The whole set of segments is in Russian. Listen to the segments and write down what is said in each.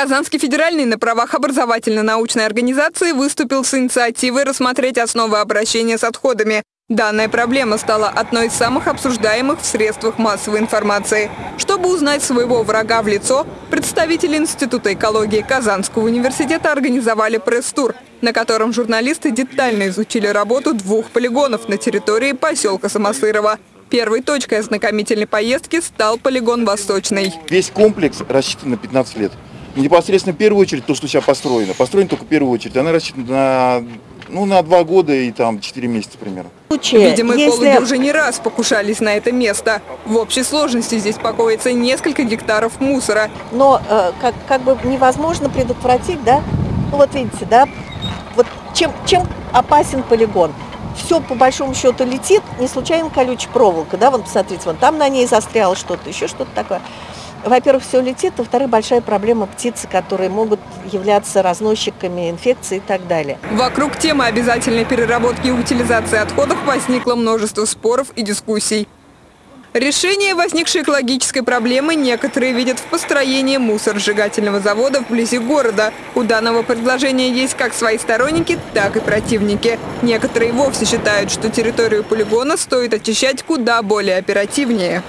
Казанский федеральный на правах образовательно-научной организации выступил с инициативой рассмотреть основы обращения с отходами. Данная проблема стала одной из самых обсуждаемых в средствах массовой информации. Чтобы узнать своего врага в лицо, представители Института экологии Казанского университета организовали пресс-тур, на котором журналисты детально изучили работу двух полигонов на территории поселка Самосырова. Первой точкой ознакомительной поездки стал полигон «Восточный». Весь комплекс рассчитан на 15 лет. Непосредственно в первую очередь то, что сейчас построено. Построено только в первую очередь. Она рассчитана на ну, на два года и там 4 месяца примерно. Видимо, экологи Если... уже не раз покушались на это место. В общей сложности здесь покоится несколько гектаров мусора. Но э, как, как бы невозможно предотвратить, да? Ну вот видите, да? Вот чем, чем опасен полигон? Все по большому счету летит, не случайно колючая проволока, да, вон посмотрите, вон там на ней застряло что-то, еще что-то такое во-первых, все летит, во-вторых, большая проблема птицы, которые могут являться разносчиками инфекций и так далее. Вокруг темы обязательной переработки и утилизации отходов возникло множество споров и дискуссий. Решение возникшей экологической проблемы некоторые видят в построении мусоросжигательного завода вблизи города. У данного предложения есть как свои сторонники, так и противники. Некоторые вовсе считают, что территорию полигона стоит очищать куда более оперативнее.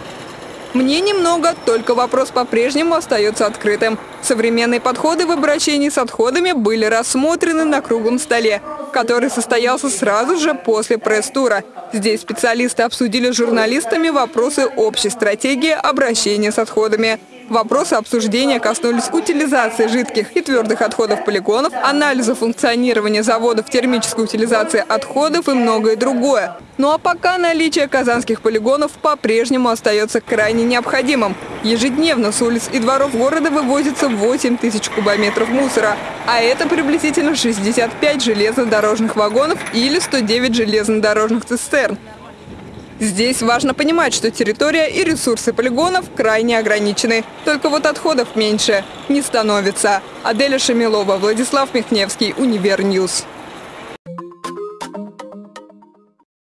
Мне немного, только вопрос по-прежнему остается открытым. Современные подходы в обращении с отходами были рассмотрены на круглом столе, который состоялся сразу же после пресс-тура. Здесь специалисты обсудили с журналистами вопросы общей стратегии обращения с отходами. Вопросы обсуждения коснулись утилизации жидких и твердых отходов полигонов, анализа функционирования заводов термической утилизации отходов и многое другое. Ну а пока наличие казанских полигонов по-прежнему остается крайне необходимым. Ежедневно с улиц и дворов города вывозится 8 тысяч кубометров мусора, а это приблизительно 65 железнодорожных вагонов или 109 железнодорожных цистерн. Здесь важно понимать, что территория и ресурсы полигонов крайне ограничены. Только вот отходов меньше не становится. Аделя Шамилова, Владислав Михневский, Универ News.